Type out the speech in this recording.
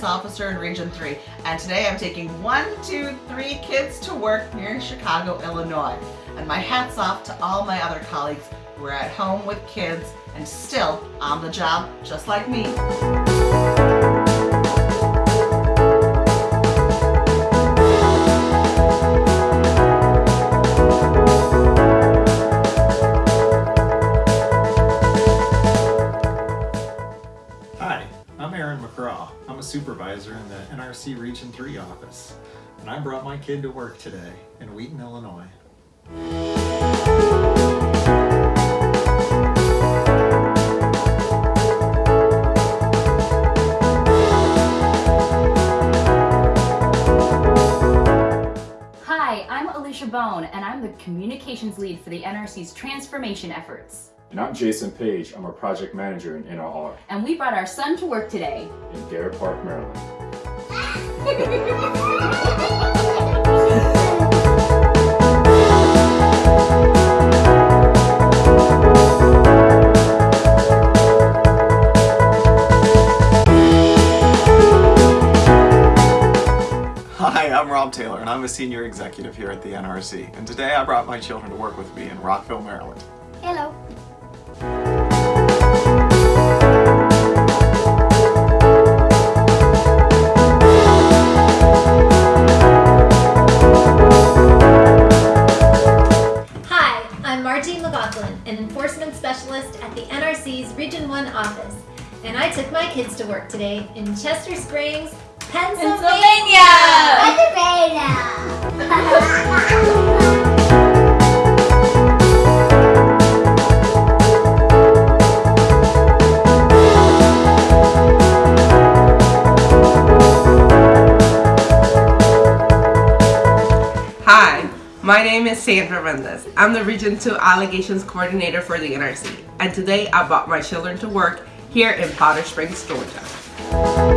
Finance Officer in Region 3, and today I'm taking one, two, three kids to work near Chicago, Illinois. And my hat's off to all my other colleagues who are at home with kids and still on the job, just like me. Aaron McCraw. I'm a supervisor in the NRC Region 3 office, and I brought my kid to work today in Wheaton, Illinois. Hi, I'm Alicia Bone, and I'm the communications lead for the NRC's transformation efforts. And I'm Jason Page. I'm a project manager in NRR And we brought our son to work today. in Garrett Park, Maryland. Hi, I'm Rob Taylor and I'm a senior executive here at the NRC. And today I brought my children to work with me in Rockville, Maryland. Hello. Enforcement specialist at the NRC's Region 1 office, and I took my kids to work today in Chester Springs, Pennsylvania! Hi, my name is Sandra Mendez. I'm the Region 2 Allegations Coordinator for the NRC, and today I brought my children to work here in Powder Springs, Georgia.